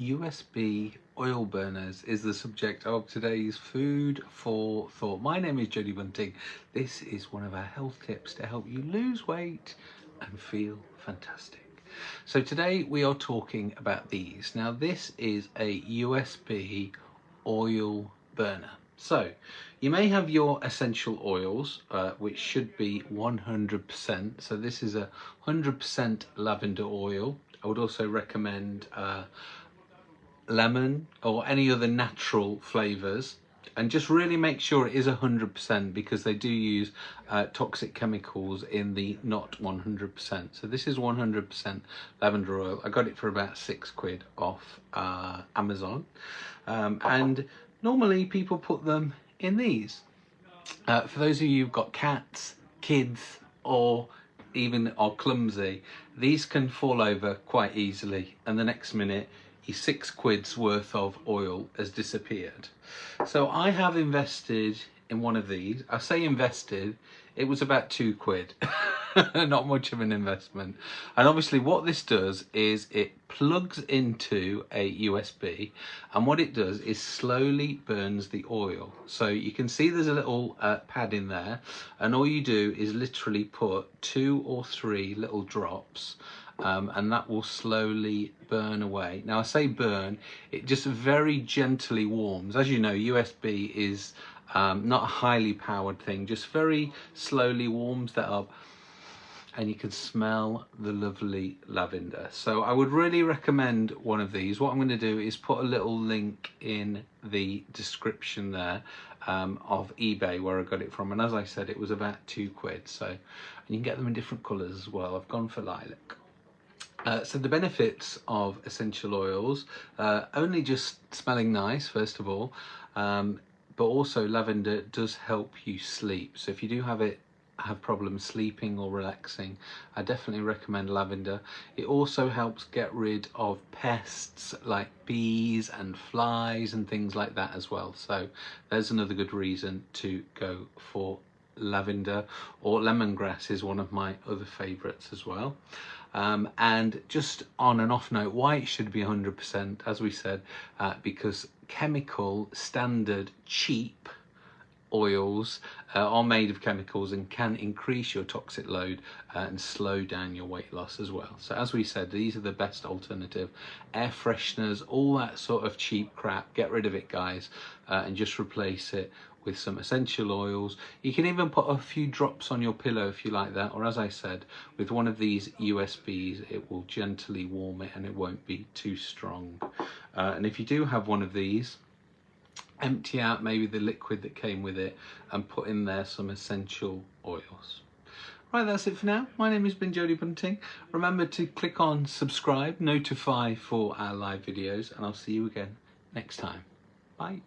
USB oil burners is the subject of today's food for thought. My name is Jodie Bunting. This is one of our health tips to help you lose weight and feel fantastic. So today we are talking about these. Now this is a USB oil burner. So you may have your essential oils, uh, which should be 100%. So this is a 100% lavender oil. I would also recommend uh, lemon or any other natural flavors and just really make sure it is 100% because they do use uh, toxic chemicals in the not 100%. So this is 100% lavender oil. I got it for about six quid off uh, Amazon. Um, and normally people put them in these. Uh, for those of you who've got cats, kids, or even are clumsy, these can fall over quite easily and the next minute six quid's worth of oil has disappeared. So I have invested in one of these. I say invested, it was about two quid. Not much of an investment. And obviously what this does is it plugs into a USB and what it does is slowly burns the oil. So you can see there's a little uh, pad in there and all you do is literally put two or three little drops um, and that will slowly burn away. Now I say burn, it just very gently warms. As you know, USB is um, not a highly powered thing, just very slowly warms that up and you can smell the lovely lavender. So I would really recommend one of these. What I'm going to do is put a little link in the description there um, of eBay where I got it from. And as I said, it was about two quid. So and you can get them in different colours as well. I've gone for lilac. Uh, so the benefits of essential oils, uh, only just smelling nice, first of all, um, but also lavender does help you sleep. So if you do have it have problems sleeping or relaxing, I definitely recommend lavender. It also helps get rid of pests like bees and flies and things like that as well. So there's another good reason to go for lavender or lemongrass is one of my other favorites as well. Um, and just on an off note, why it should be 100%, as we said, uh, because chemical, standard, cheap oils uh, are made of chemicals and can increase your toxic load uh, and slow down your weight loss as well. So as we said, these are the best alternative. Air fresheners, all that sort of cheap crap, get rid of it guys uh, and just replace it with some essential oils. You can even put a few drops on your pillow if you like that, or as I said, with one of these USBs, it will gently warm it and it won't be too strong. Uh, and if you do have one of these, empty out maybe the liquid that came with it and put in there some essential oils. Right, that's it for now. My name has been Jodie Bunting. Remember to click on subscribe, notify for our live videos, and I'll see you again next time. Bye.